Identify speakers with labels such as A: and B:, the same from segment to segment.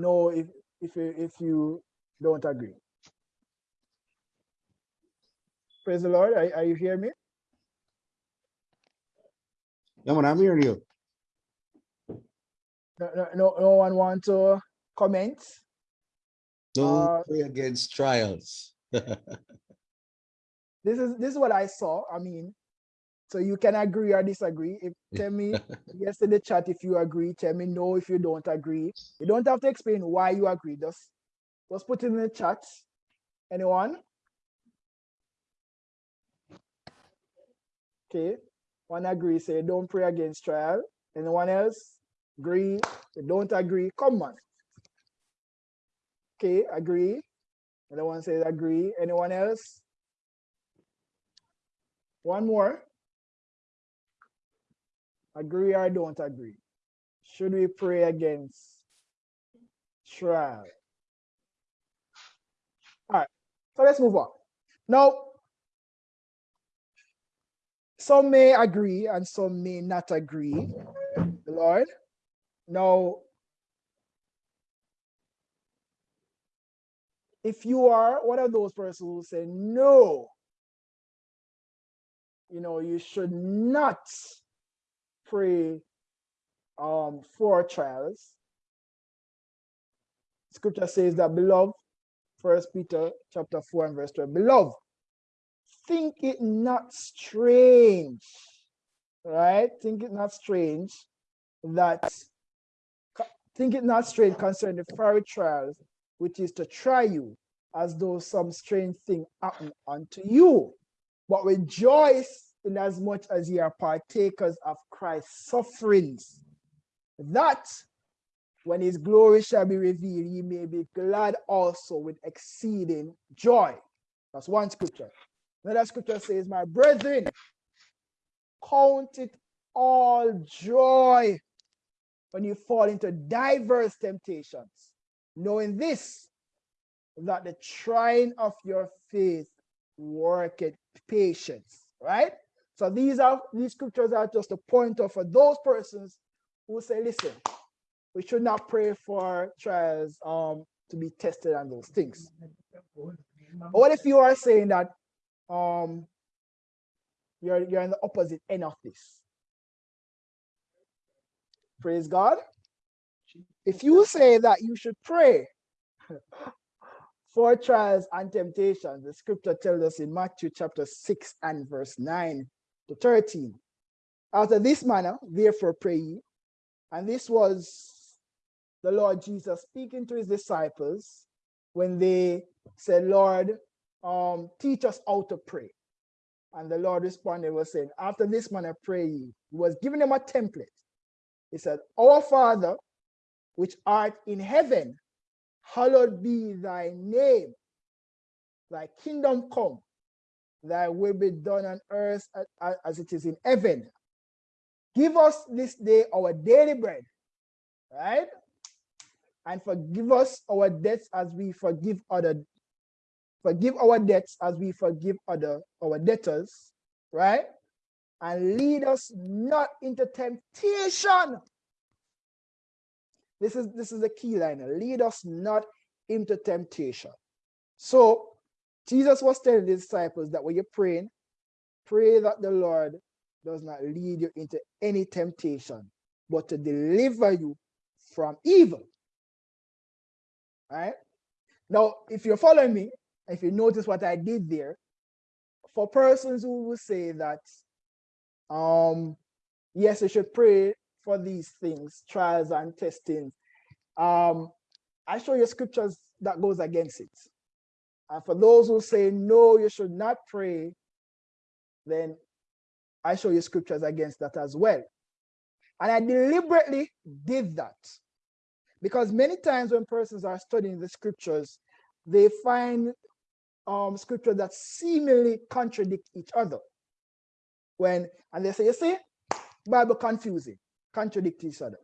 A: no if if you, if you don't agree. Praise the Lord. Are, are you hearing me?
B: No, man, I'm hearing you.
A: No, no, no, no one want to comment?
B: Don't
A: Uh,
B: pray against trials.
A: This is this is what I saw. I mean, so you can agree or disagree. If tell me yes in the chat if you agree. Tell me no if you don't agree. You don't have to explain why you agree. Just just put it in the chat. Anyone? Okay. One agree. Say don't pray against trial. Anyone else? Agree. You don't agree. Come on. Okay. Agree. Anyone says agree. Anyone else? One more. Agree or don't agree? Should we pray against trial? All right, so let's move on. Now, some may agree and some may not agree, Lord. Now, if you are one of those persons who say, no, you know, you should not pray um, for trials. Scripture says that, beloved, First Peter chapter 4 and verse 12, beloved, think it not strange, right? Think it not strange that, think it not strange concerning the fiery trials, which is to try you, as though some strange thing happened unto you but rejoice in as much as ye are partakers of Christ's sufferings, that when his glory shall be revealed, ye may be glad also with exceeding joy. That's one scripture. Another scripture says, My brethren, count it all joy when you fall into diverse temptations, knowing this, that the trying of your faith worketh patience, right? So these are these scriptures are just a pointer for those persons who say, listen, we should not pray for trials um to be tested and those things. But what if you are saying that um you're you're in the opposite end of this? Praise God. If you say that you should pray for trials and temptations, the scripture tells us in Matthew chapter 6 and verse 9 to 13. After this manner, therefore pray ye. And this was the Lord Jesus speaking to his disciples when they said, Lord, um, teach us how to pray. And the Lord responded, was saying, after this manner pray ye. He was giving them a template. He said, Our Father, which art in heaven, hallowed be thy name. Thy kingdom come, thy will be done on earth as it is in heaven. Give us this day our daily bread, right? And forgive us our debts as we forgive other, forgive our debts as we forgive other our debtors, right? And lead us not into temptation. This is this is the key line. Lead us not into temptation. So Jesus was telling the disciples that when you're praying, pray that the Lord does not lead you into any temptation, but to deliver you from evil. Right? Now, if you're following me, if you notice what I did there, for persons who will say that, um, yes, you should pray for these things, trials and testings, um, I show you scriptures that goes against it. And for those who say, no, you should not pray, then I show you scriptures against that as well. And I deliberately did that because many times when persons are studying the scriptures, they find um, scriptures that seemingly contradict each other. When, and they say, you see, Bible confusing, contradict each other.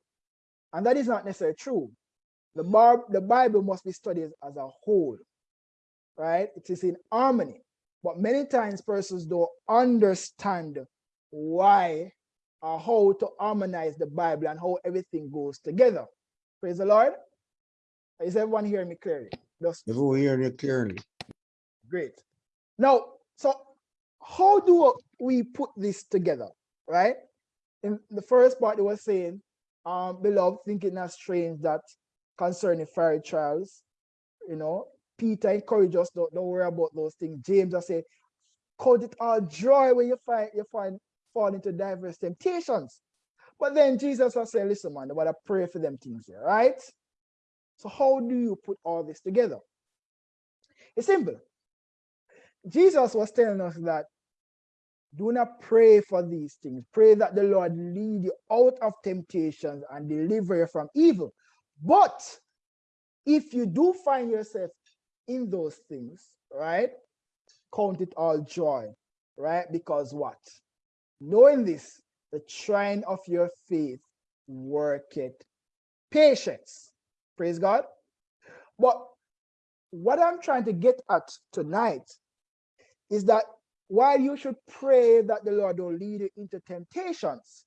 A: And that is not necessarily true. The, bar, the Bible must be studied as a whole, right? It is in harmony. But many times persons don't understand why or how to harmonize the Bible and how everything goes together. Praise the Lord. Is everyone hearing me clearly? Just
B: Everyone hearing you clearly.
A: great. Now, so how do we put this together, right? In the first part, it was saying, um, beloved, thinking not strange that concerning fiery trials, you know, Peter encouraged us, don't, don't worry about those things. James I say, count it all joy when you find you find fall into diverse temptations. But then Jesus was saying, listen, man, what I pray for them things here, right? So how do you put all this together? It's simple. Jesus was telling us that do not pray for these things. Pray that the Lord lead you out of temptations and deliver you from evil. But if you do find yourself in those things, right? Count it all joy, right? Because what? Knowing this, the trying of your faith worketh patience. Praise God. But what I'm trying to get at tonight is that while you should pray that the Lord will lead you into temptations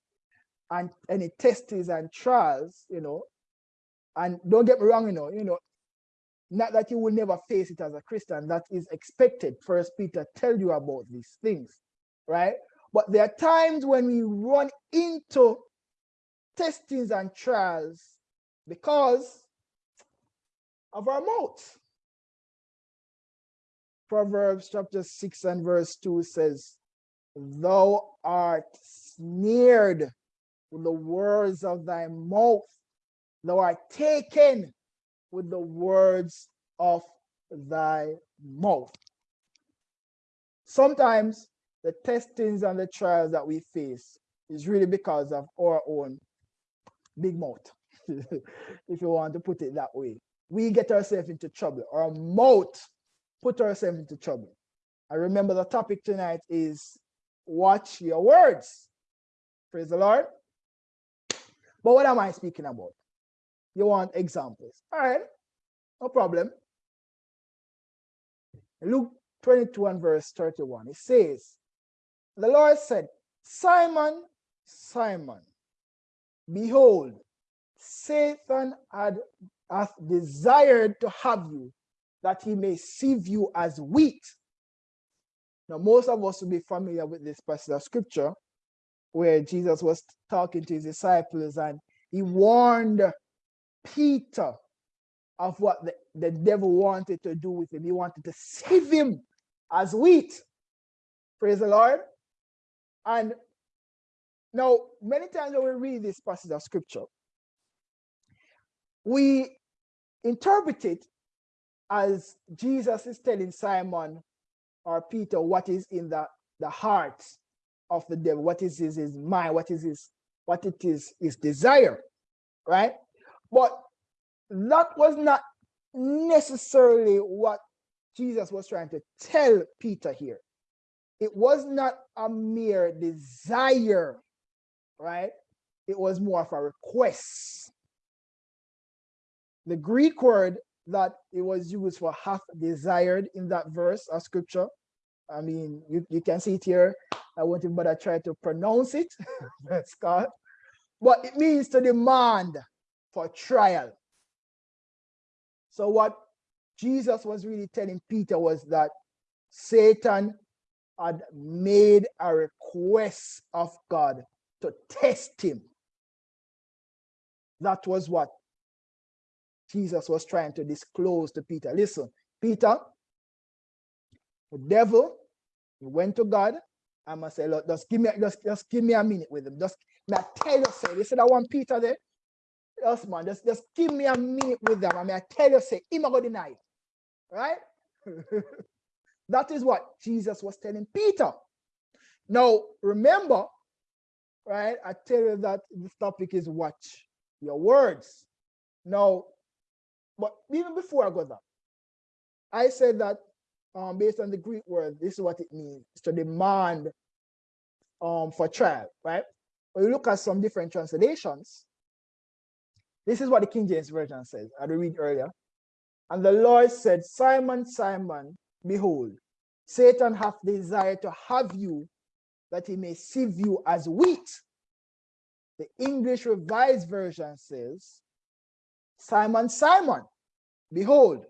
A: and any tests and trials, you know, and don't get me wrong, you know, you know, not that you will never face it as a Christian, that is expected. First Peter tell you about these things, right? But there are times when we run into testings and trials because of our mouth. Proverbs chapter 6 and verse 2 says, Thou art snared with the words of thy mouth. Thou art taken with the words of thy mouth. Sometimes the testings and the trials that we face is really because of our own big mouth, if you want to put it that way. We get ourselves into trouble. Our mouth put ourselves into trouble. I remember the topic tonight is watch your words. Praise the Lord. But what am I speaking about? You want examples. All right, no problem. Luke 22 and verse 31, it says, The Lord said, Simon, Simon, behold, Satan had hath desired to have you that he may sieve you as wheat. Now, most of us will be familiar with this passage of scripture where Jesus was talking to his disciples and he warned Peter of what the, the devil wanted to do with him. He wanted to save him as wheat. Praise the Lord. And now, many times when we read this passage of scripture, we interpret it as Jesus is telling Simon or Peter what is in the, the heart of the devil, what is his, his mind, what is his, what it is his desire, right? But that was not necessarily what Jesus was trying to tell Peter here. It was not a mere desire, right? It was more of a request. The Greek word that it was used for half desired in that verse of scripture. I mean, you, you can see it here. I won't even bother try to pronounce it. That's God. But it means to demand for trial. So what Jesus was really telling Peter was that Satan had made a request of God to test him. That was what Jesus was trying to disclose to Peter. Listen, Peter, the devil, he went to God. I must say, look, just give me, just, just give me a minute with him. Just I tell you, you said I want Peter there. Yes, man, just, just give me a minute with them. I mean, I tell you, say, him to deny it. Right? that is what Jesus was telling Peter. Now, remember, right? I tell you that this topic is watch your words. Now, but even before I got that, I said that um, based on the Greek word, this is what it means to demand um, for trial, right? When you look at some different translations, this is what the King James Version says. I read earlier. And the Lord said, Simon, Simon, behold, Satan hath desired to have you that he may sieve you as wheat. The English Revised Version says, Simon, Simon, Behold,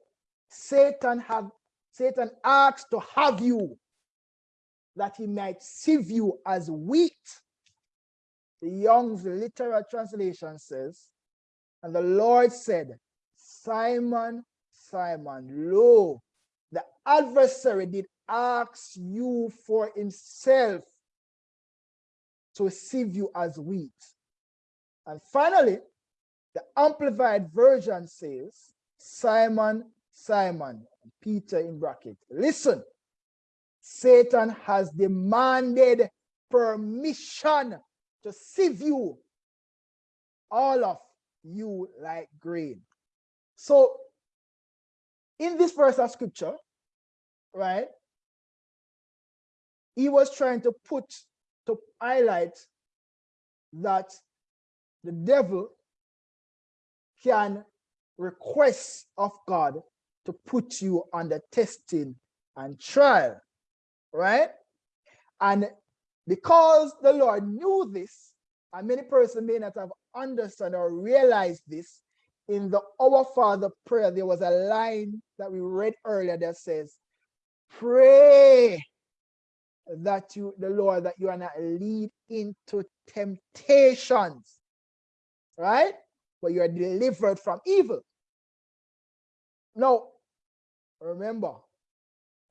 A: Satan have Satan asked to have you that he might sieve you as wheat. The Young's literal translation says, and the Lord said, Simon, Simon, lo, the adversary did ask you for himself to sieve you as wheat. And finally, the Amplified Version says, Simon, Simon, Peter in bracket, listen, Satan has demanded permission to sieve you, all of you like grain. So in this verse of scripture, right, he was trying to put, to highlight that the devil can request of God to put you under testing and trial, right? And because the Lord knew this, and many persons may not have understood or realize this, in the Our Father prayer, there was a line that we read earlier that says, pray that you, the Lord, that you are not lead into temptations, right? But you are delivered from evil. Now, remember,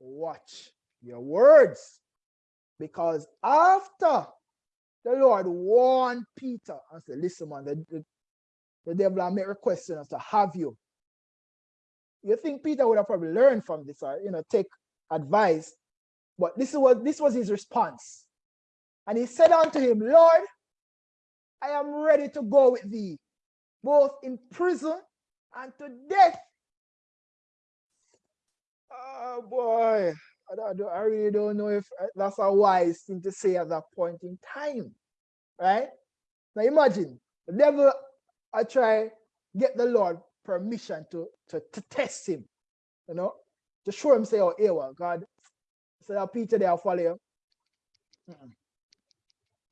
A: watch your words. Because after the Lord warned Peter and said, listen, man, the, the, the devil may request us to have you. You think Peter would have probably learned from this or, you know, take advice. But this is what this was his response. And he said unto him, Lord, I am ready to go with thee, both in prison and to death. Oh boy, I, I really don't know if uh, that's a wise thing to say at that point in time, right? Now imagine the devil I try get the Lord permission to, to, to test him, you know, to show him say, oh, here, God, say that Peter there follow you. Mm -mm.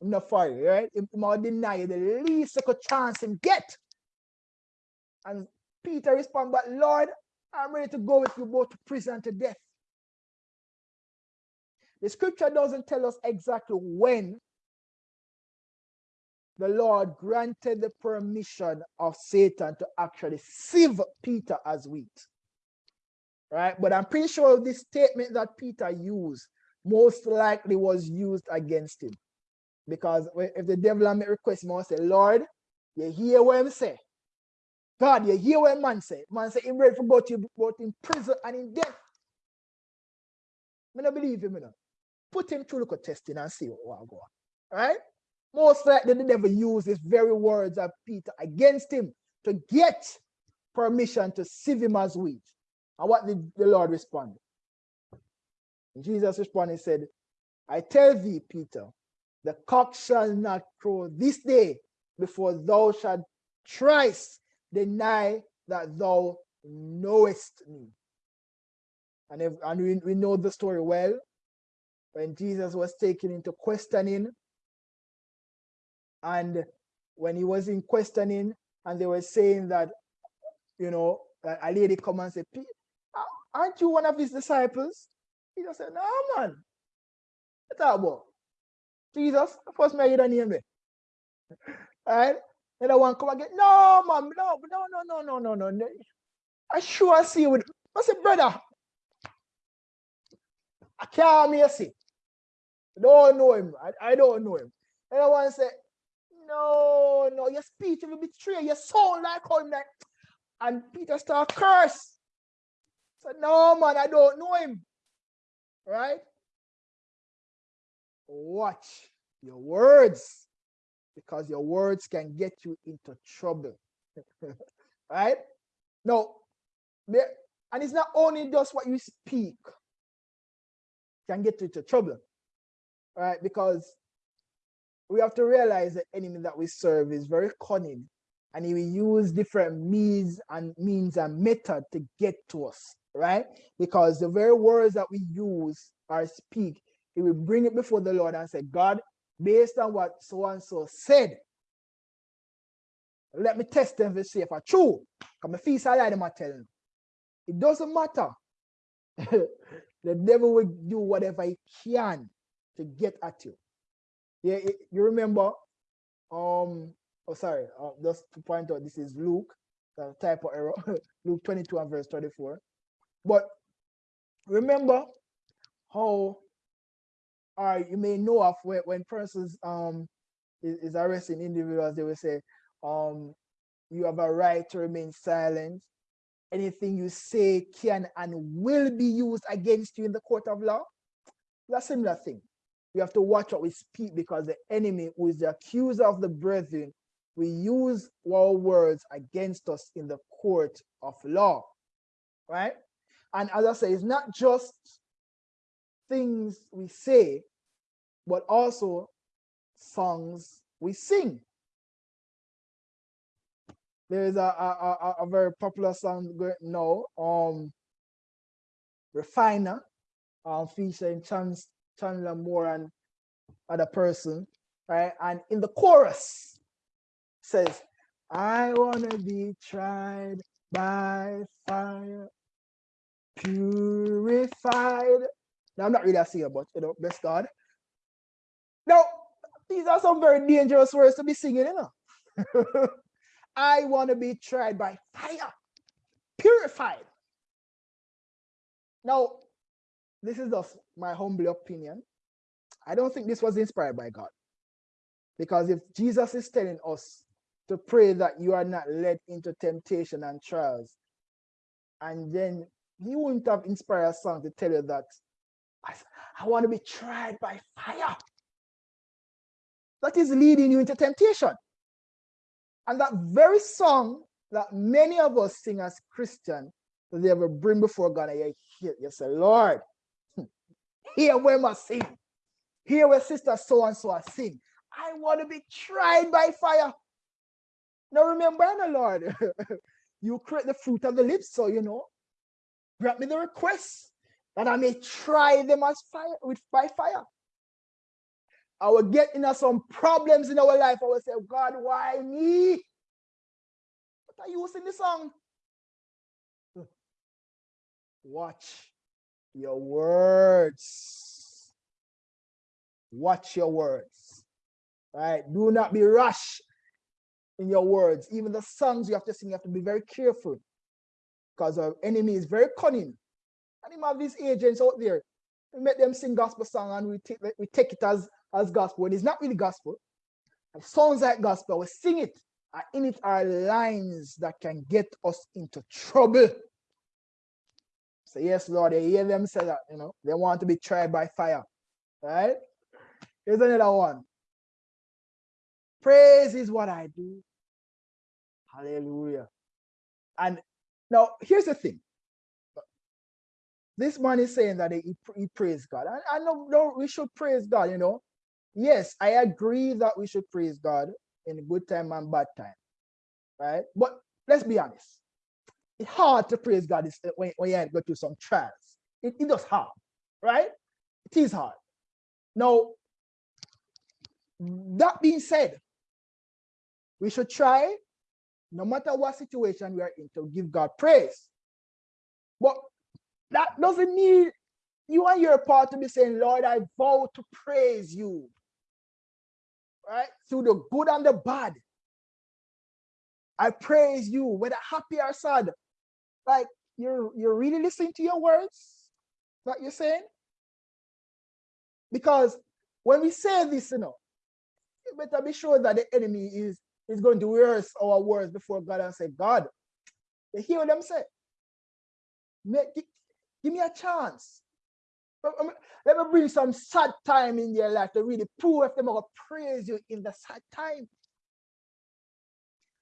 A: I'm not for you, right? He might deny you the least little chance him get. And Peter respond, but Lord, I'm ready to go with you both to prison to death. The scripture doesn't tell us exactly when the Lord granted the permission of Satan to actually sieve Peter as wheat. Right? But I'm pretty sure this statement that Peter used most likely was used against him. Because if the devil make request, he must say, Lord, you hear what I'm say. God, you hear what man say. Man say, I'm ready for both you both in prison and in death. I don't believe him, you know. Put him through the testing and see what will go on. Right? Most likely the devil used his very words of Peter against him to get permission to sieve him as wheat. And what did the Lord respond? Jesus responded and said, I tell thee, Peter, the cock shall not crow this day before thou shalt thrice deny that thou knowest me. And, if, and we, we know the story well. When Jesus was taken into questioning, and when he was in questioning, and they were saying that, you know, a lady come and say, aren't you one of his disciples? He just said, no, man. What's that about? Jesus, first me you name me. All right? And I want come again. No, mom, no, no, no, no, no, no, no. I sure see you with I said, brother. I can't me see. Don't know him. I, I don't know him. And I want to say, no, no, your speech will betray. Your soul like him. Like, and Peter start curse. So no, man, I don't know him. Right? Watch your words because your words can get you into trouble. right? No, and it's not only just what you speak can get you into trouble. Right? Because we have to realize the enemy that we serve is very cunning and he will use different means and means and method to get to us, right? Because the very words that we use or speak, he will bring it before the Lord and say, God, based on what so and so said. Let me test them to see if I true. Come a feast I lie them I tell them. it doesn't matter. the devil will do whatever he can to get at you. Yeah, it- you remember? Um, oh sorry, uh, just to point out, this is Luke, the type of error, Luke 22 and verse 24. But remember how, or you may know of when, when persons um is, is arresting individuals, they will say, um, you have a right to remain silent. Anything you say can and will be used against you in the court of law. That's a similar thing. We have to watch what we speak because the enemy, who is the accuser of the brethren, we use our words against us in the court of law. Right? And as I say, it's not just things we say, but also songs we sing. There is a, a, a, a very popular song now, um, Refiner, um, featuring Chance, Chandler Moore and other person, right? And in the chorus says, I wanna be tried by fire, purified. Now I'm not really a singer, but you know, bless God. Now, these are some very dangerous words to be singing, you know. I want to be tried by fire, purified. Now, this is just my humble opinion. I don't think this was inspired by God. Because if Jesus is telling us to pray that you are not led into temptation and trials, and then he wouldn't have inspired a song to tell you that I, I want to be tried by fire. That is leading you into temptation. And that very song that many of us sing as Christian, that they ever bring before God, and you you say, Lord, here where must sing. Here where sister so and so sing. I want to be tried by fire. Now remember, the Lord, you create the fruit of the lips, so you know. Grant me the request that I may try them as fire with by fire. I will get into some problems in our life. I will say, God, why me? What are you sing the song? Watch your words. Watch your words. Right? Do not be rash in your words. Even the songs you have to sing, you have to be very careful. Because our enemy is very cunning. And him have these agents out there. We make them sing gospel song and we take we take it as as gospel. And it's not really gospel. It sounds like gospel. We sing it. And in it are lines that can get us into trouble. So yes, Lord, they hear them say that, you know, they want to be tried by fire. Right? Here's another one. Praise is what I do. Hallelujah. And now here's the thing. This man is saying that he, he praised God. And I know no, we should praise God, you know. Yes, I agree that we should praise God in good time and bad time. Right? But let's be honest. It's hard to praise God eh, when, when you go through some trials. It, it does hard, right? It is hard. Now, that being said, we should try, no matter what situation we are in, to give God praise. But that doesn't mean you and your part to be saying, Lord, I vow to praise you. Right? Through the good and the bad. I praise you, whether happy or sad. Like you're you're really listening to your words that you're saying? Because when we say this, you know, you better be sure that the enemy is is going to rehearse our words before God and say, God, you hear them say? Make, give, give me a chance. Let me bring some sad time in your life to really prove if they're praise you in the sad time.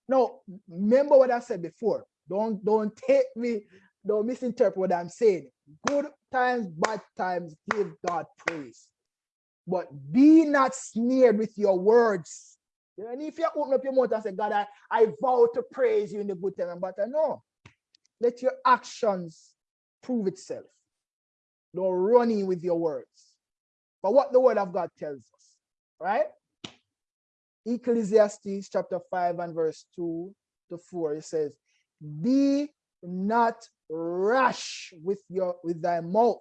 A: Now, remember what I said before. Don't don't take me, don't misinterpret what I'm saying. Good times, bad times, give God praise. But be not snared with your words. And if you open up your mouth and say, God, I, I vow to praise you in the good time and bad time, no. Let your actions prove itself. Don't run in with your words. But what the word of God tells us, right? Ecclesiastes chapter 5 and verse 2 to 4, it says, Be not rash with your with thy mouth,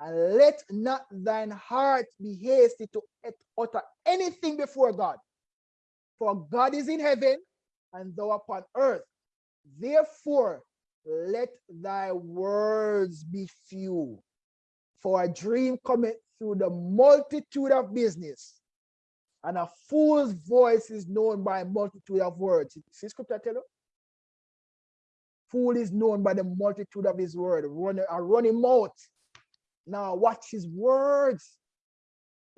A: and let not thine heart be hasty to utter anything before God. For God is in heaven, and thou upon earth. Therefore, let thy words be few. For a dream cometh through the multitude of business, and a fool's voice is known by a multitude of words. See scripture tell you? Fool is known by the multitude of his word, run, uh, a running mouth. Now watch his words.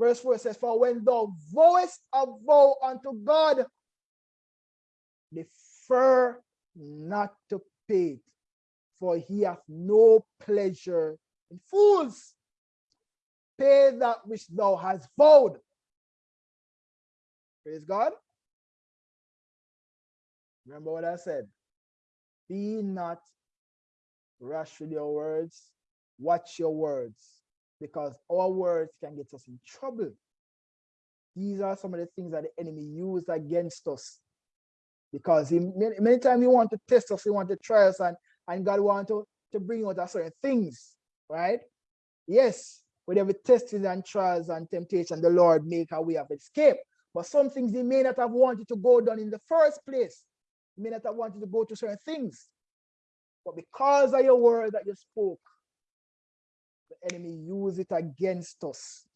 A: Verse 4 says, For when thou vowest a vow unto God, defer not to pay it, for he hath no pleasure in fools. Pay that which thou hast vowed. Praise God. Remember what I said. Be not rash with your words. Watch your words because our words can get us in trouble. These are some of the things that the enemy used against us. Because he, many, many times he want to test us, he want to try us, and, and God want to, to bring out certain things, right? Yes, with every testing and trials and temptation, the Lord make a way of escape. But some things he may not have wanted to go down in the first place. May not have wanted to go to certain things. But because of your word that you spoke, the enemy use it against us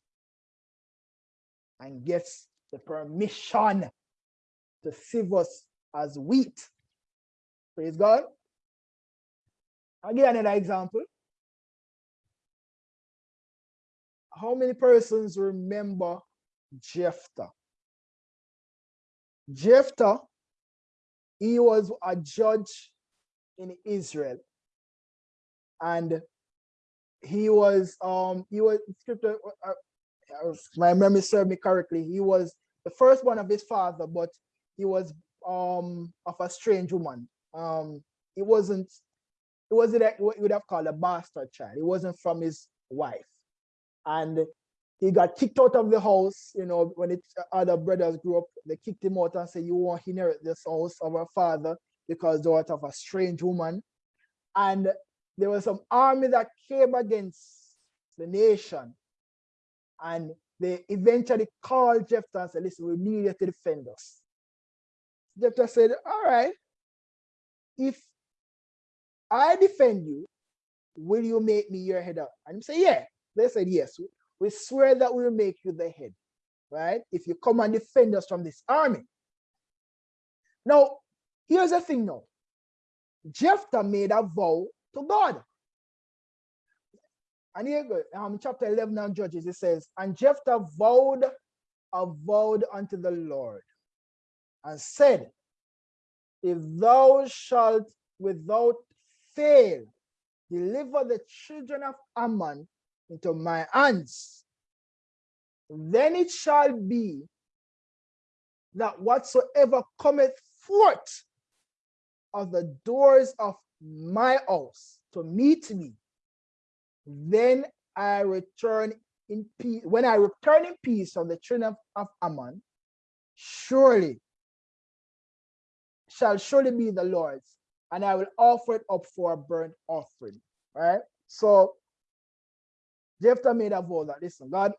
A: and gets the permission to sieve us as wheat. Praise God. I'll give another example. How many persons remember Jephthah? Jephthah, he was a judge in Israel. And he was, um, he was, scripture, uh, uh, my memory served me correctly, he was the first one of his father, but he was um of a strange woman. Um, it wasn't, it wasn't what you would have called a bastard child. It wasn't from his wife. And he got kicked out of the house, you know, when its other brothers grew up, they kicked him out and said, you won't inherit this house of our father because thou art of a strange woman. And there was some army that came against the nation. And they eventually called Jephthah and said, listen, we need you to defend us. Jephthah said, all right, if I defend you, will you make me your head up? And he said, yeah. They said, yes, we swear that we will make you the head, right? If you come and defend us from this army. Now, here's the thing now. Jephthah made a vow to God. And here um, chapter 11 of Judges, it says, And Jephthah vowed a vow unto the Lord and said, If thou shalt without fail deliver the children of Ammon into my hands, then it shall be that whatsoever cometh forth of the doors of my house to meet me, then I return in peace. When I return in peace from the children of, of Ammon, surely shall surely be the Lord's, and I will offer it up for a burnt offering. Right? So Jephthah made a vow that listen, God,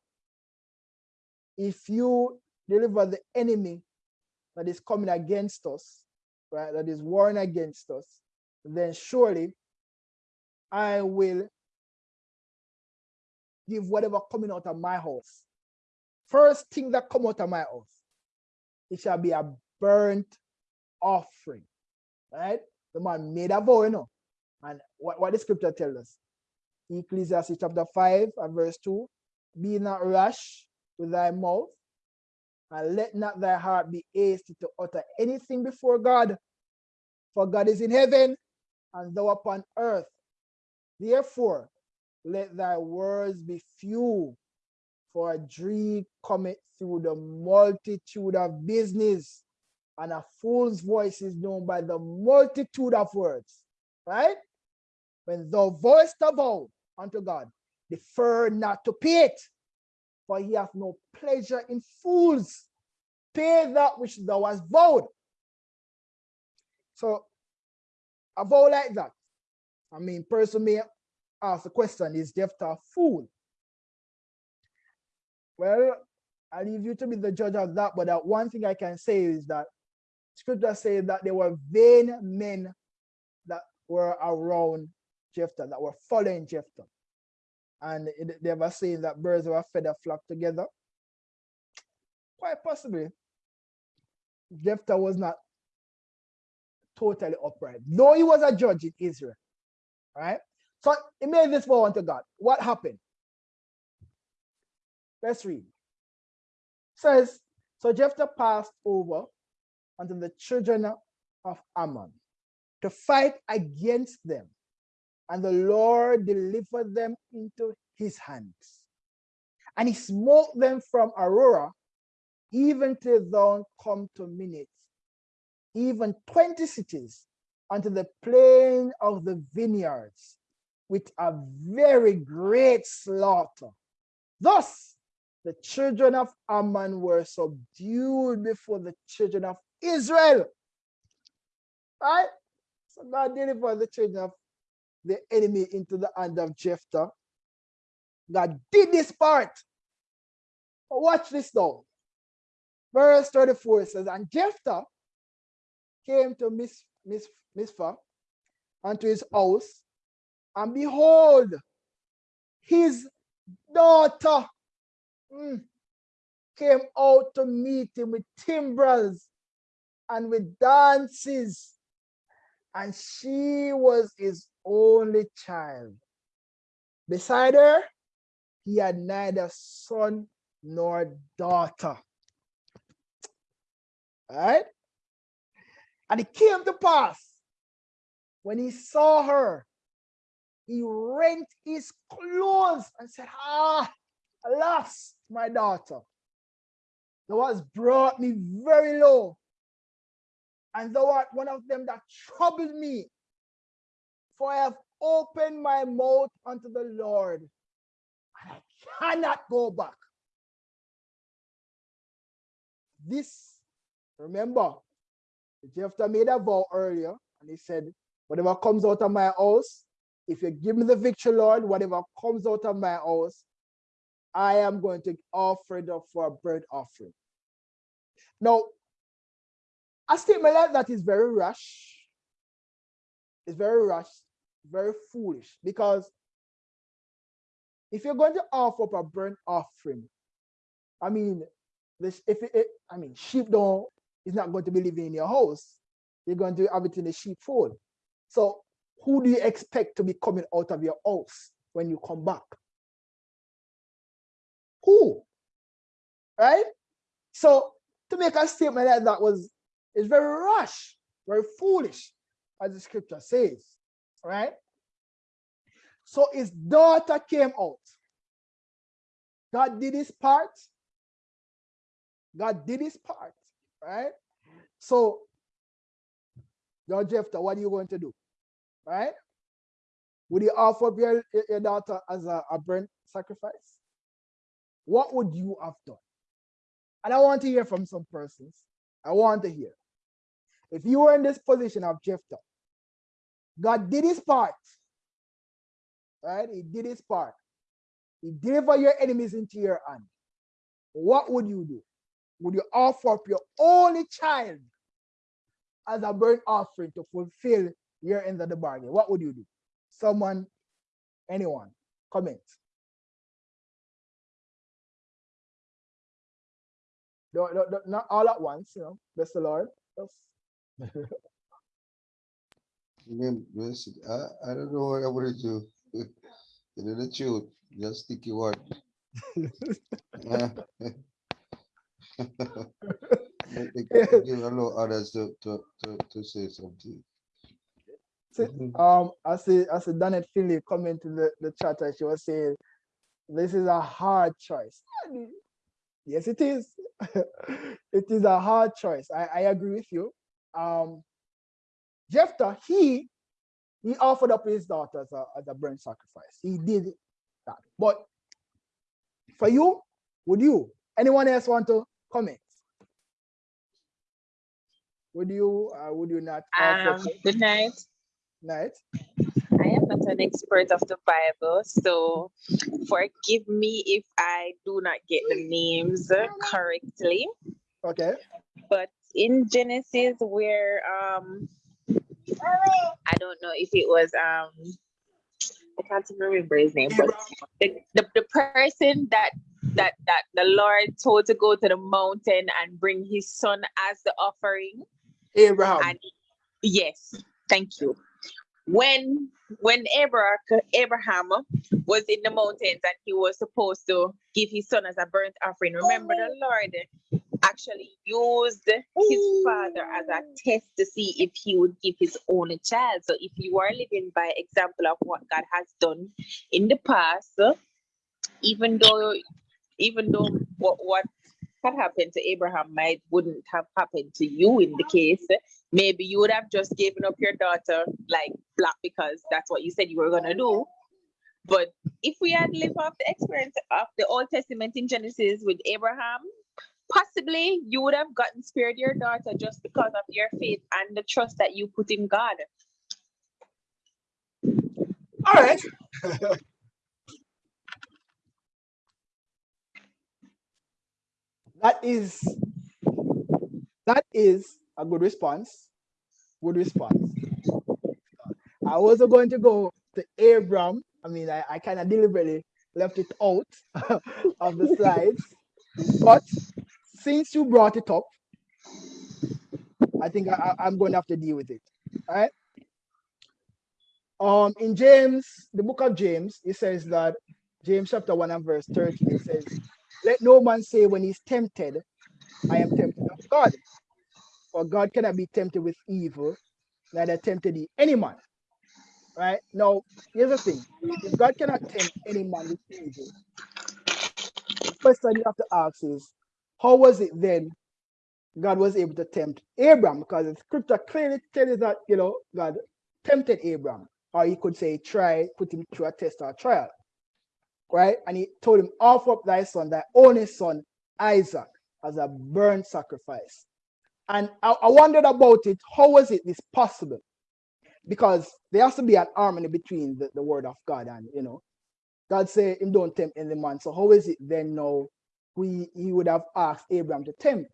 A: if you deliver the enemy that is coming against us, right, that is warring against us, then surely I will give whatever coming out of my house. First thing that come out of my house, it shall be a burnt offering. Right? The man made a vow, you know. And what, what the scripture tells us? Ecclesiastes chapter 5 and verse 2. Be not rash with thy mouth, and let not thy heart be hasty to utter anything before God. For God is in heaven, and thou upon earth. Therefore, let thy words be few, for a dream cometh through the multitude of business, and a fool's voice is known by the multitude of words. Right? When thou voicest a vow unto God, defer not to pay it, for he hath no pleasure in fools. Pay that which thou hast vowed. So a vow like that. I mean, person may ask the question, is Jephthah a fool? Well, I leave you to be the judge of that, but that one thing I can say is that scripture says that there were vain men that were around Jephthah, that were following Jephthah. And it- they were saying that birds of a feather flock together. Quite possibly, Jephthah was not totally upright, though he was a judge in Israel. Right? So he made this vow unto God. What happened? Let's read. Says, so Jephthah passed over unto the children of Ammon to fight against them, and the Lord delivered them into his hands. And he smote them from Aroer, even till dawn come to Minnith, even 20 cities unto the plain of the vineyards with a very great slaughter. Thus, the children of Ammon were subdued before the children of Israel. Right? So God delivered the children of the enemy into the hand of Jephthah. God did this part. But watch this though. Verse 34 says, And Jephthah came to Miss Miss Mizpah unto his house, and behold, his daughter mm, came out to meet him with timbrels and with dances, and she was his only child. Beside her, he had neither son nor daughter. All right? And it came to pass when he saw her, he rent his clothes and said, Ah, alas, my daughter, thou hast brought me very low, and thou art one of them that troubled me. For I have opened my mouth unto the Lord, and I cannot go back. This, remember, Jephthah made a vow earlier, and he said, Whatever comes out of my house, if you give me the victory, Lord, whatever comes out of my house, I am going to offer it up for a burnt offering. Now, a statement like that is very rash. It's very rash, very foolish, because if you're going to offer up a burnt offering, I mean, this if it, it- I mean, sheep don't is not going to be living in your house. You're going to have it in the sheepfold. So who do you expect to be coming out of your house when you come back? Who? Right? So to make a statement like that was is very rash, very foolish, as the scripture says. Right? So his daughter came out. God did his part. God did his part, right? So, your Jephthah, what are you going to do? Right? Would you offer up your, your daughter as a, a burnt sacrifice? What would you have done? And I want to hear from some persons. I want to hear. If you were in this position of Jephthah, God did his part. Right? He did his part. He delivered your enemies into your hand. What would you do? Would you offer up your only child as a burnt offering to fulfill your end of the bargain? What would you do? Someone, anyone, comment. No, no, no, not all at once, you know. Bless the Lord. Just-
B: I, I don't know what I would do. You know truth, just stick your word. Uh, I think I Give allow others to, to, to, to say something.
A: See,
B: Mhm.
A: Um, I see, I see Donette Finley come into the, the chat and she was saying, this is a hard choice. Yes, it is. it is a hard choice. I, I agree with you. Um, Jephthah, he he offered up his daughter as a, as a burnt sacrifice. He did that. But for you, would you? Anyone else want to comment? Would you? Uh, would you not?
C: Um, good night.
A: Night.
C: I am not an expert of the Bible, so forgive me if I do not get the names correctly.
A: Okay.
C: But in Genesis, where um, I don't know if it was um, I can't even remember his name, but the, the, the person that that that the Lord told to go to the mountain and bring his son as the offering.
A: Abraham.
C: And yes, thank you. When when Abraham Abraham was in the mountains and he was supposed to give his son as a burnt offering, remember the Lord actually used his father as a test to see if he would give his only child. So if you are living by example of what God has done in the past, even though even though what what had happened to Abraham might wouldn't have happened to you in the case, maybe you would have just given up your daughter like black because that's what you said you were gonna do. But if we had lived off the experience of the Old Testament in Genesis with Abraham, possibly you would have gotten spared your daughter just because of your faith and the trust that you put in God.
A: All right. that is that is a good response. Good response. I wasn't going to go to Abram. I mean, I, I kind of deliberately left it out of the slides. But since you brought it up, I think I, I'm going to have to deal with it. All right. Um, in James, the book of James, it says that James chapter 1 and verse 13, it says, Let no man say when he's tempted, I am tempted of God. For God cannot be tempted with evil, neither tempted any man. Right? Now, here's the thing. If God cannot tempt any man with evil, the question you have to ask is, how was it then God was able to tempt Abraham? Because the scripture clearly tells us that, you know, God tempted Abraham. Or he could say, try, put him through a test or a trial. Right? And he told him, offer up thy son, thy only son, Isaac, as a burnt sacrifice. And I, I wondered about it. How was it this possible? Because there has to be an harmony between the, the word of God and, you know, God say him don't tempt any man. So how is it then now we he would have asked Abraham to tempt?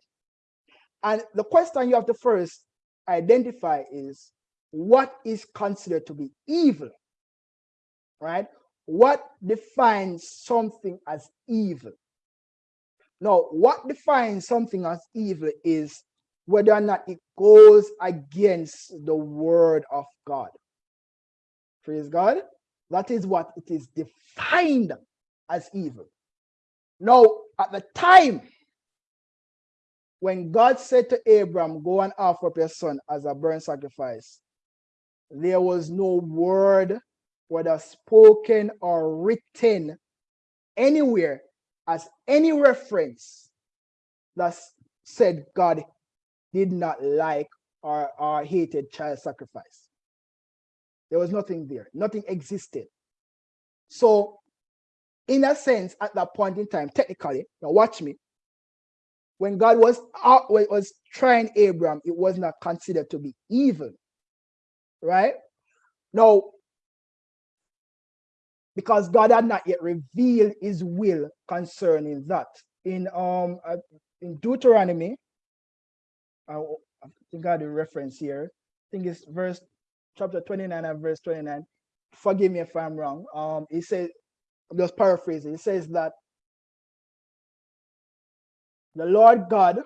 A: And the question you have to first identify is what is considered to be evil? Right? What defines something as evil? Now, what defines something as evil is whether or not it goes against the word of God. Praise God. That is what it is defined as evil. Now, at the time when God said to Abram, Go and offer up your son as a burnt sacrifice, there was no word, whether spoken or written, anywhere as any reference that said God did not like or, or hated child sacrifice. There was nothing there. Nothing existed. So, in a sense, at that point in time, technically, now watch me. When God was out, when was trying Abraham, it was not considered to be evil, right? Now, because God had not yet revealed His will concerning that. In um uh, in Deuteronomy, I, I think I had a reference here. I think it's verse chapter 29 and verse 29. Forgive me if I'm wrong. Um, it says, I'm just paraphrasing. It says that the Lord God,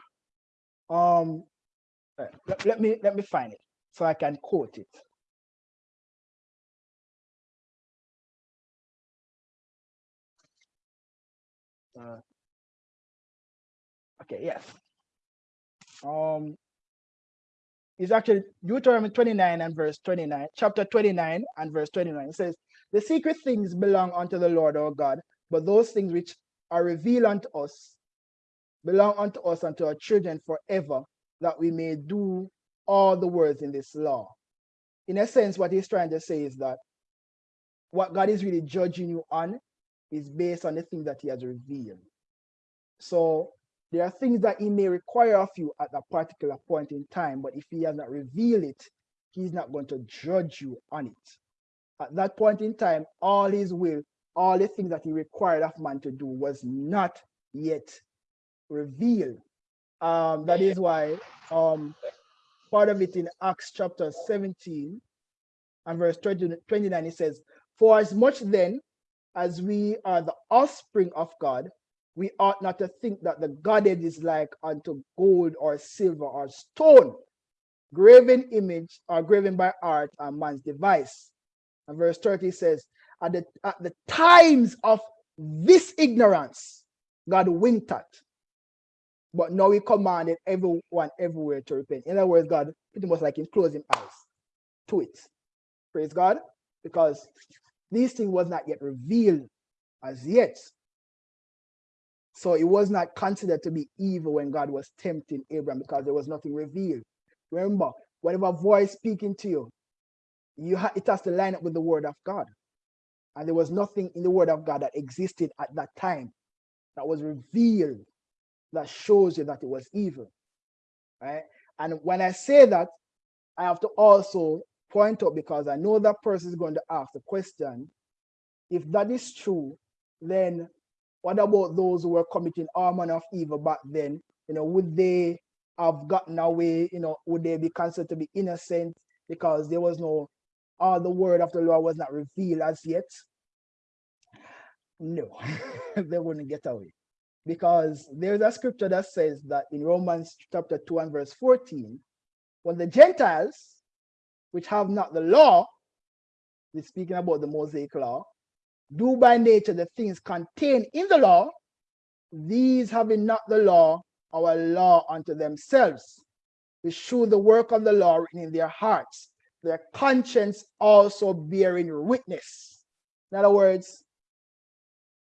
A: um, let, let me let me find it so I can quote it. Uh, okay, yes. Um, is actually Deuteronomy 29 and verse 29, chapter 29 and verse 29. It says, The secret things belong unto the Lord our God, but those things which are revealed unto us belong unto us and to our children forever, that we may do all the words in this law. In a sense, what he's trying to say is that what God is really judging you on is based on the thing that he has revealed. So there are things that he may require of you at a particular point in time, but if he has not revealed it, he's not going to judge you on it. At that point in time, all his will, all the things that he required of man to do was not yet revealed. Um, that is why um, part of it in Acts chapter 17 and verse 20, 29, it says, For as much then as we are the offspring of God, we ought not to think that the Godhead is like unto gold or silver or stone, graven image or graven by art and man's device. And verse 30 says, at the, at the times of this ignorance, God winked at. But now he commanded everyone everywhere to repent. In other words, God pretty much like him closing eyes to it. Praise God. Because these things was not yet revealed as yet. So it was not considered to be evil when God was tempting Abraham because there was nothing revealed. Remember, whatever voice speaking to you, you ha it has to line up with the word of God. And there was nothing in the word of God that existed at that time that was revealed that shows you that it was evil. Right? And when I say that, I have to also point out because I know that person is going to ask the question if that is true, then what about those who were committing all manner of evil back then? You know, would they have gotten away? You know, would they be considered to be innocent because there was no, all the word of the Lord was not revealed as yet? No, they wouldn't get away because there's a scripture that says that in Romans chapter 2 and verse 14, when the Gentiles, which have not the law, we're speaking about the Mosaic law, do by nature the things contained in the law, these having not the law, our law unto themselves, which show the work of the law in their hearts, their conscience also bearing witness. In other words,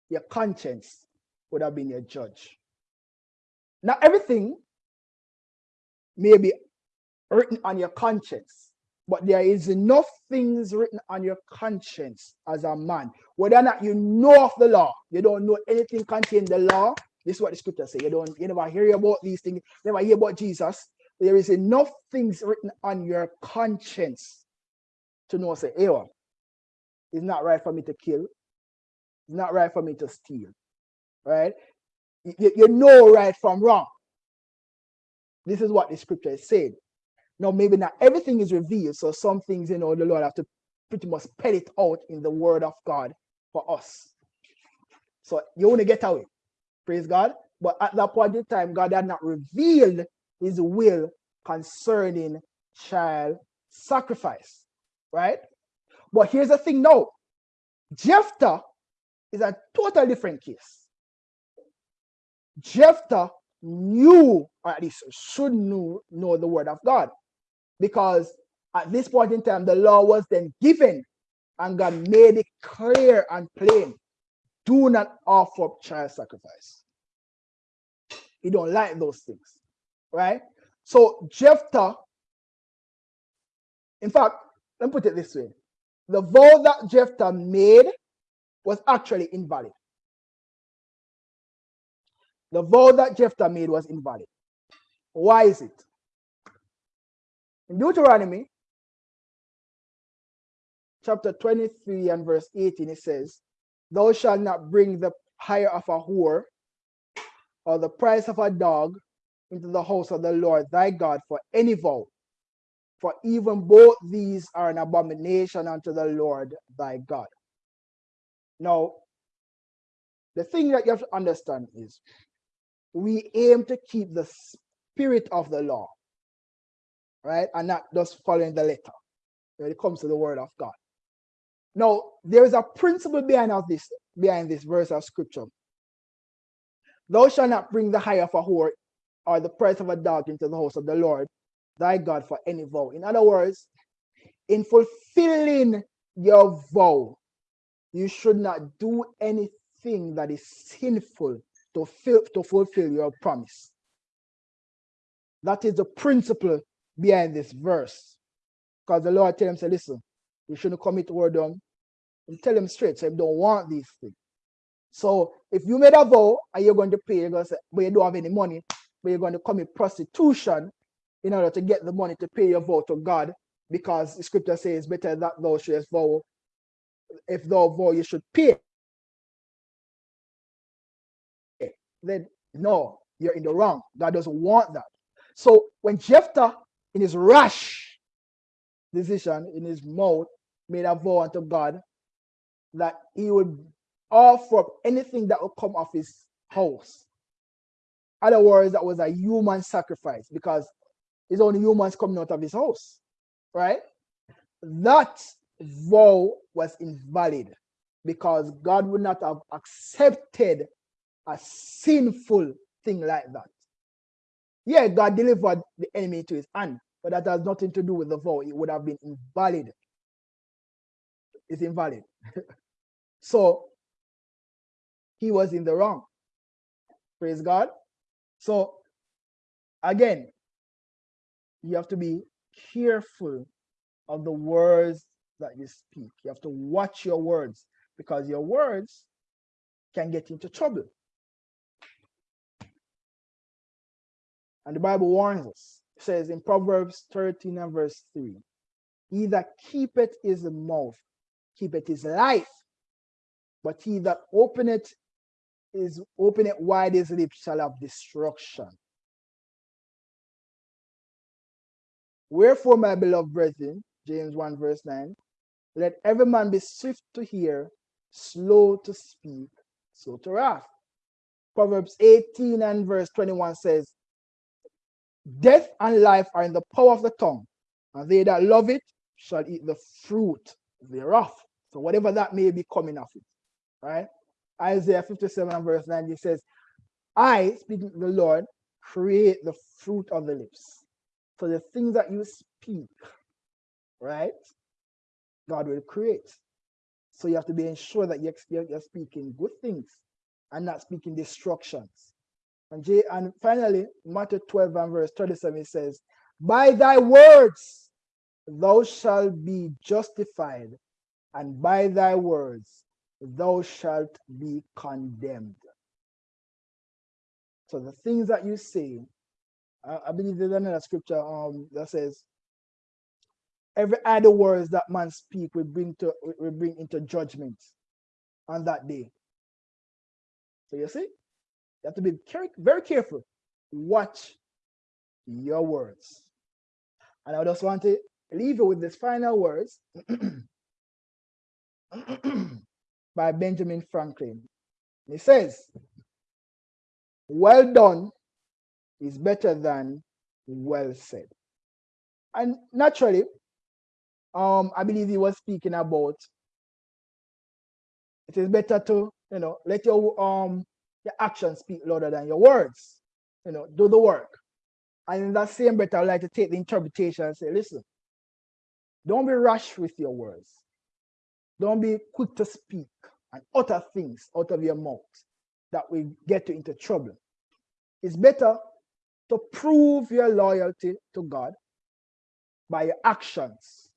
A: your conscience would have been your judge. Now, everything may be written on your conscience, but there is enough things written on your conscience as a man. Whether or not you know of the law, you don't know anything contained in the law. This is what the scripture say. You don't you never hear about these things, never hear about Jesus. There is enough things written on your conscience to know, say, hey, well, it's not right for me to kill. It's not right for me to steal. Right? You, you know right from wrong. This is what the scripture is saying. Now, maybe not everything is revealed. So some things, you know, the Lord have to pretty much spell it out in the word of God for us. So you want to get away. Praise God. But at that point in time, God had not revealed his will concerning child sacrifice. Right? But here's the thing now. Jephthah is a totally different case. Jephthah knew, or at least should know, know the word of God because at this point in time, the law was then given and God made it clear and plain. Do not offer up child sacrifice. He don't like those things, right? So Jephthah, in fact, let me put it this way. The vow that Jephthah made was actually invalid. The vow that Jephthah made was invalid. Why is it? In Deuteronomy chapter 23 and verse 18, it says, Thou shalt not bring the hire of a whore or the price of a dog into the house of the Lord thy God for any vow. For even both these are an abomination unto the Lord thy God. Now, the thing that you have to understand is we aim to keep the spirit of the law right? And not just following the letter when it comes to the word of God. Now, there is a principle behind this, behind this verse of scripture. Thou shalt not bring the hire of a whore or the price of a dog into the house of the Lord thy God for any vow. In other words, in fulfilling your vow, you should not do anything that is sinful to, to fulfill your promise. That is the principle behind this verse. Because the Lord tell him, say, listen, you shouldn't commit whoredom. And tell him straight, so you don't want these things. So if you made a vow and you're going to pay, you're going to say, but you don't have any money, but you're going to commit prostitution in order to get the money to pay your vow to God, because the scripture says better that thou shouldest vow. If thou vow, you should pay. Then no, you're in the wrong. God doesn't want that. So when Jephthah, in his rash decision, in his mouth, made a vow unto God that he would offer up anything that would come off his house. Other words, that was a human sacrifice because it's only humans coming out of his house, right? That vow was invalid because God would not have accepted a sinful thing like that. Yeah, God delivered the enemy to his hand, but that has nothing to do with the vow. It would have been invalid. It's invalid. so he was in the wrong. Praise God. So again, you have to be careful of the words that you speak. You have to watch your words because your words can get into trouble. And the Bible warns us. It says in Proverbs 13 and verse 3 He that keepeth his mouth, keepeth his life, but he that openeth is open it wide his lips shall have destruction. Wherefore, my beloved brethren, James 1 verse 9, let every man be swift to hear, slow to speak, slow to wrath. Proverbs 18 and verse 21 says, Death and life are in the power of the tongue, and they that love it shall eat the fruit thereof. So whatever that may be coming of it, right? Isaiah 57 and verse 9, he says, I, speaking to the Lord, create the fruit of the lips. So the things that you speak, right? God will create. So you have to be ensure that you're, you're speaking good things and not speaking destructions. And, J, and finally, Matthew 12 and verse 37 says, By thy words thou shalt be justified, and by thy words thou shalt be condemned. So the things that you say, I, I believe there's another scripture um, that says, every idle words that man speak will bring to will bring into judgment on that day. So you see, you have to be very careful. Watch your words. And I just want to leave you with these final words by Benjamin Franklin. He says, well done is better than well said. And naturally, um, I believe he was speaking about it is better to, you know, let your um your actions speak louder than your words. You know, do the work. And in that same breath, I would like to take the interpretation and say, listen, don't be rash with your words. Don't be quick to speak and utter things out of your mouth that will get you into trouble. It's better to prove your loyalty to God by your actions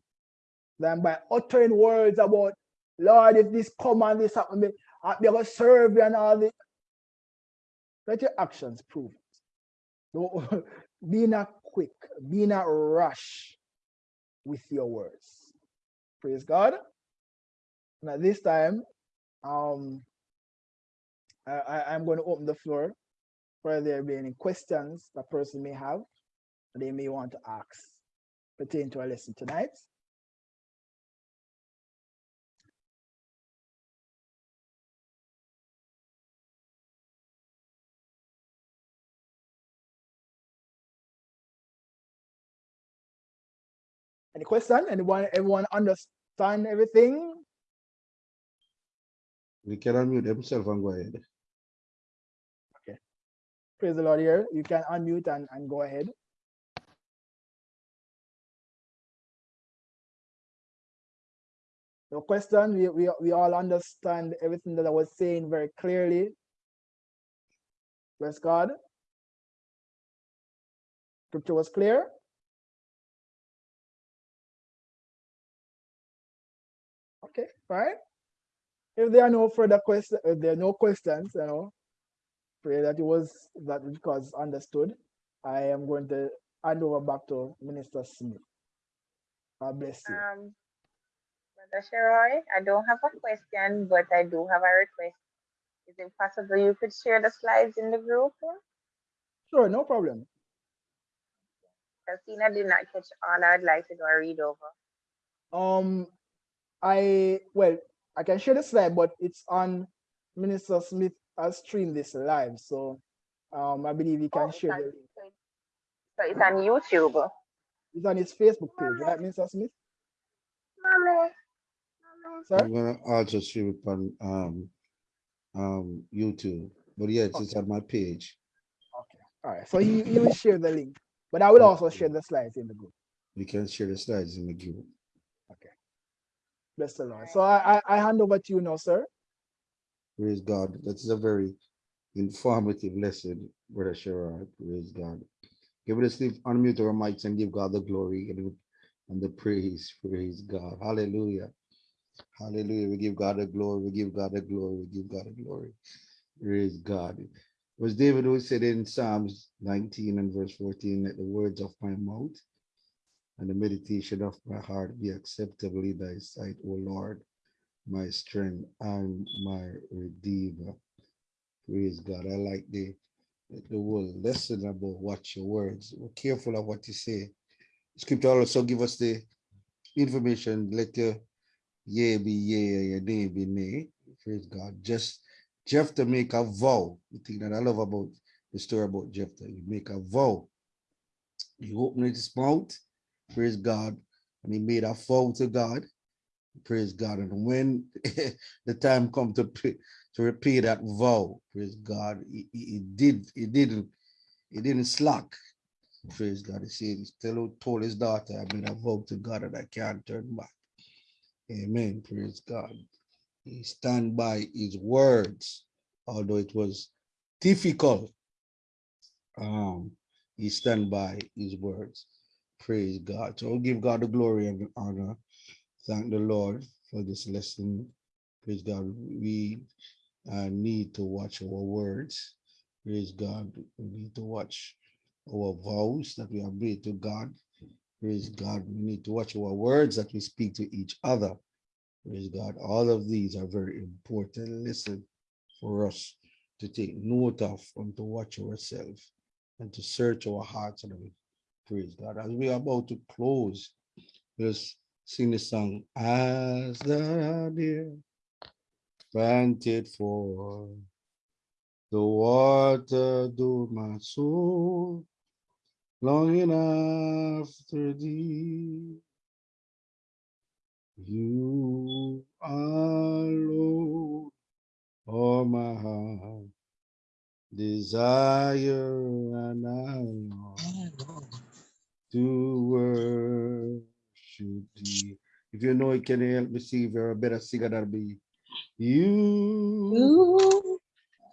A: than by uttering words about, Lord, if this come and this happen, I'll be able to serve you and all this. Let your actions prove it. Don't, be not quick, be not rush with your words. Praise God. And at this time, um, I, I'm going to open the floor for there be any questions that person may have they may want to ask pertaining to our lesson tonight. Any question? Anyone, everyone understand everything?
B: We can unmute themselves and go ahead. Okay.
A: Praise the Lord here. You can unmute and, and go ahead. No question. We, we, we all understand everything that I was saying very clearly. Bless God. Scripture was clear. Okay, fine. If there are no further questions, if there are no questions, you know, pray that it was that which was understood. I am going to hand over back to Minister Smith. God bless you.
C: Um, Brother Sheroy, I don't have a question, but I do have a request. Is it possible you could share the slides in the group?
A: Sure, no problem.
C: Christina did not catch all I'd like to go read over.
A: Um, I well, I can share the slide, but it's on Minister Smith has streamed this live, so um, I believe he can
C: Oh,
A: share
C: it's
A: the
C: on- So it's on YouTube.
A: It's on his Facebook page, right, Minister Smith?
C: Mommy.
A: Sir?
B: I'm gonna also stream it on um um YouTube, but yes, it's on my page.
A: Okay. All right. So you you will share the link, but I will also share the slides in the group.
B: You can share the slides in the group.
A: Bless the Lord. So I I, I hand over to you now, sir.
B: Praise God. That is a very informative lesson, Brother Sherrod. Praise God. Give it a sleep, unmute our mics and give God the glory and, and the praise. Praise God. Hallelujah. Hallelujah. We give God the glory. We give God the glory. We give God the glory. Praise God. It was David who said in Psalms 19 and verse 14, that the words of my mouth and the meditation of my heart be acceptable in thy sight, O Lord, my strength and my redeemer. Praise God. I like the the whole lesson about watch your words. Be careful of what you say. Scripture also give us the information. Let your yea be yea your nay be nay. Praise God. Just Jephthah make a vow. The thing that I love about the story about Jephthah, you make a vow. He opened his mouth, praise God, and he made a vow to God. Praise God. And when the time come to to repay that vow, praise God, he, he, he did, he didn't, he didn't slack. Praise God. He said, still told his daughter, I made a vow to God and I can't turn back. Amen. Praise God. He stand by his words, although it was difficult. Um, he stand by his words. Praise God. So give God the glory and the honor. Thank the Lord for this lesson. Praise God. We uh, need to watch our words. Praise God. We need to watch our vows that we have made to God. Praise God. We need to watch our words that we speak to each other. Praise God. All of these are very important. Listen for us to take note of and to watch ourselves and to search our hearts. Praise God. As we are about to close, let's sing the song as the deer panted for the water do my soul longing after thee. You alone are my heart desire and I to worship thee. If you know it, can you help me see if you're a better singer than me? You
D: You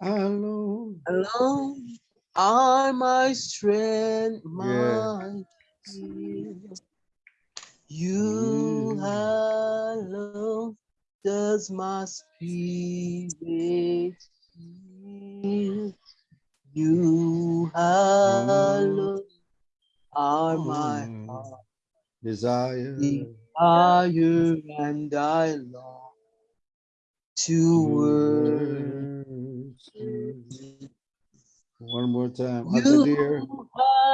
B: alone.
D: alone are my strength, my. You
B: Mm.
D: alone does my spirit feel. You alone are my heart
B: Desire.
D: desire and I long to worship.
B: One more time.
D: you.
B: As a deer.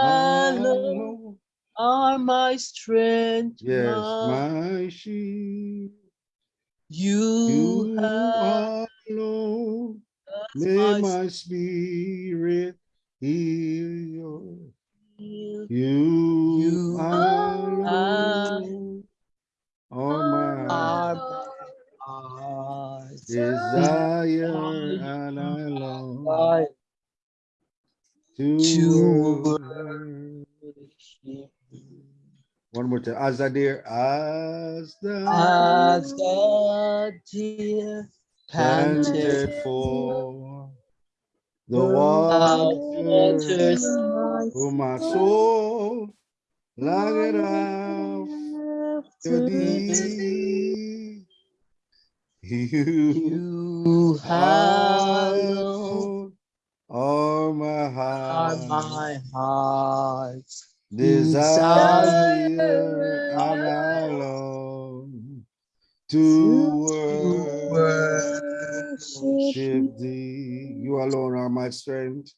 D: alone
B: alone.
D: are my strength,
B: Yes,
D: my
B: my sheep.
D: you
B: You alone
D: my
B: may my spirit heal your.
D: Shield.
B: You
D: You
B: alone are my
D: are my
B: desire and I long to
D: to
B: worship.
D: you.
B: One more time. As a deer, as the
D: As the deer panted
B: for the waters, oh my soul, longing after thee. You
D: you alone
B: alone are my heart
D: my heart.
B: desire and I long to worship thee. You alone are my strength.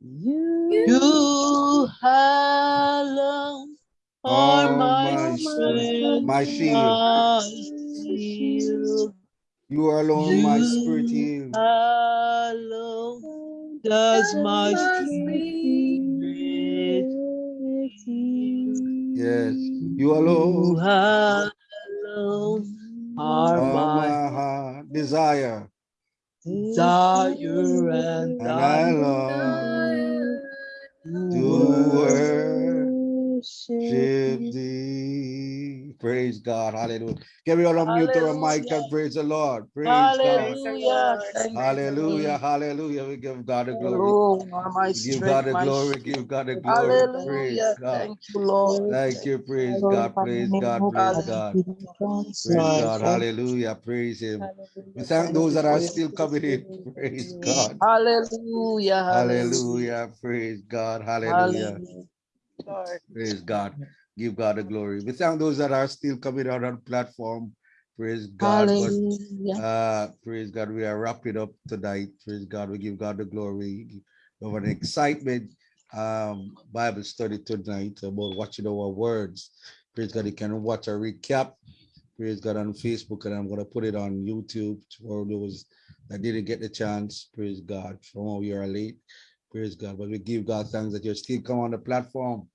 D: You alone are
B: Are
D: my
B: my
D: strength,
B: my shield.
D: my shield.
B: You alone my spirit heal.
D: alone does my spirit
B: Yes, you
D: You
B: alone
D: alone are
B: are
D: my
B: my heart desire,
D: desire and
B: and
D: I
B: long to worship thee. Praise God, hallelujah. Can we all unmute our mic and praise the Lord? Praise God.
D: Hallelujah. Thank
B: Hallelujah, hallelujah. We give God the glory.
D: Alone are my
B: give God the glory,
D: shield.
B: give God the glory. Praise
D: Hallelujah.
B: God.
D: Thank you, Lord.
B: Thank you, praise God, praise God, praise God. Praise God, hallelujah, praise Him. We thank those that are still coming in. Praise God.
D: Hallelujah. Hallelujah.
B: Hallelujah. Praise God. Hallelujah.
D: Hallelujah.
B: Praise God. Give God the glory. We thank those that are still coming out on the platform. Praise God.
D: Hallelujah.
B: uh, praise God. We are wrapping up tonight. Praise God. We give God the glory. Have an excitement um, Bible study tonight about watching our words. Praise God. You can watch a recap. Praise God on Facebook, and I'm going to put it on YouTube for those that didn't get the chance. Praise God. From all you are late. Praise God. But we give God thanks that you're still come on the platform.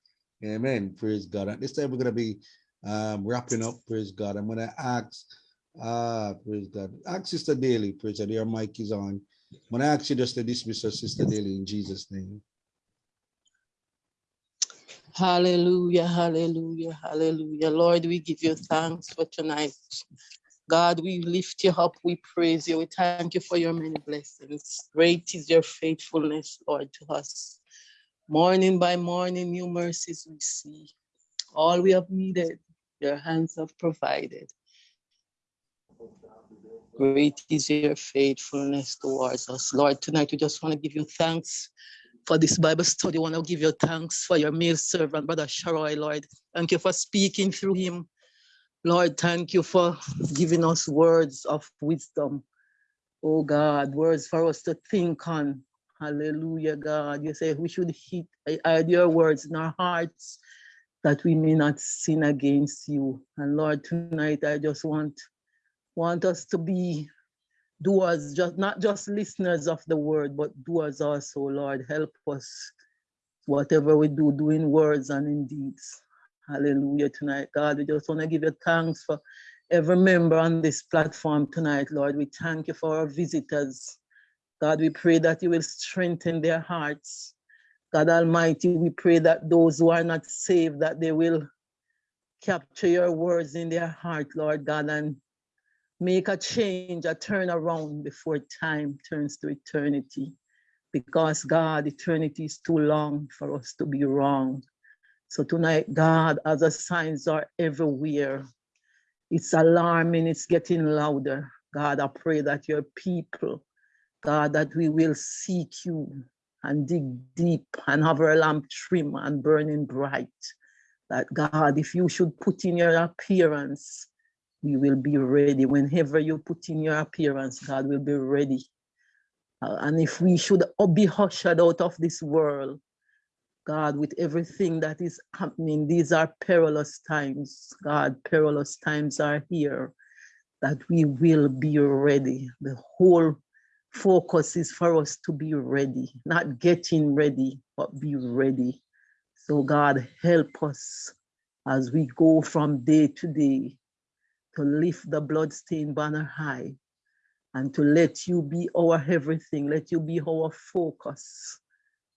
B: Amen. Praise God. At this time, we're going to be um, wrapping up. Praise God. I'm going to ask, uh, praise God. Ask Sister Daly. Praise God. Your mic is on. I'm going to ask you just to dismiss us, Sister Daly, in Jesus' name.
D: Hallelujah, hallelujah, hallelujah. Lord, we give you thanks for tonight. God, we lift you up, we praise you, we thank you for your many blessings. Great is your faithfulness, Lord, to us. Morning by morning, new mercies we see. All we have needed, your hands have provided. Great is your faithfulness towards us. Lord, tonight we just want to give you thanks for this Bible study. We want to give you thanks for your male servant, Brother Sharoy, Lord. Thank you for speaking through him. Lord, thank you for giving us words of wisdom. Oh God, words for us to think on. Hallelujah, God. You say we should hit, your words in our hearts that we may not sin against you. And Lord, tonight I just want, want us to be doers, just not just listeners of the word, but doers also, Lord. Help us. Whatever we do, do in words and in deeds. Hallelujah tonight, God. We just want to give you thanks for every member on this platform tonight, Lord. We thank you for our visitors. God, we pray that you will strengthen their hearts. God Almighty, we pray that those who are not saved, that they will capture your words in their heart, Lord God, and make a change, a turnaround before time turns to eternity. Because God, eternity is too long for us to be wrong. So tonight, God, as the signs are everywhere, it's alarming, it's getting louder. God, I pray that your people, God, that we will seek you and dig deep and have our lamp trim and burning bright. That God, if you should put in your appearance, we will be ready. Whenever you put in your appearance, God will be ready. Uh, and if we should be ushered out of this world, God, with everything that is happening, these are perilous times. God, perilous times are here, that we will be ready. The whole focus is for us to be ready, not getting ready, but be ready. So, God, help us as we go from day to day to lift the bloodstained banner high and to let you be our everything, let you be our focus.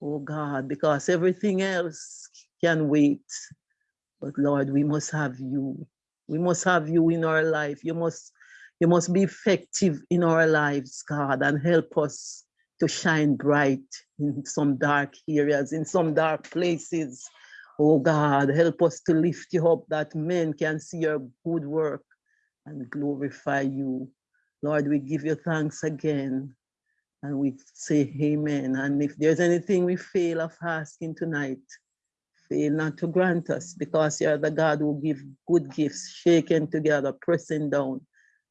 D: Oh God, because everything else can wait. But Lord, we must have you. We must have you in our life. You must, you must be effective in our lives, God, and help us to shine bright in some dark areas, in some dark places. Oh God, help us to lift you up that men can see your good work and glorify you. Lord, we give you thanks again and we say amen. And if there's anything we fail of asking tonight, fail not to grant us because you're the God who give good gifts, shaken together, pressing down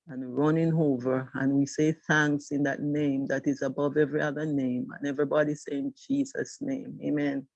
D: and running over. And we say thanks in that name that is above every other name. And everybody saying Jesus' name, amen.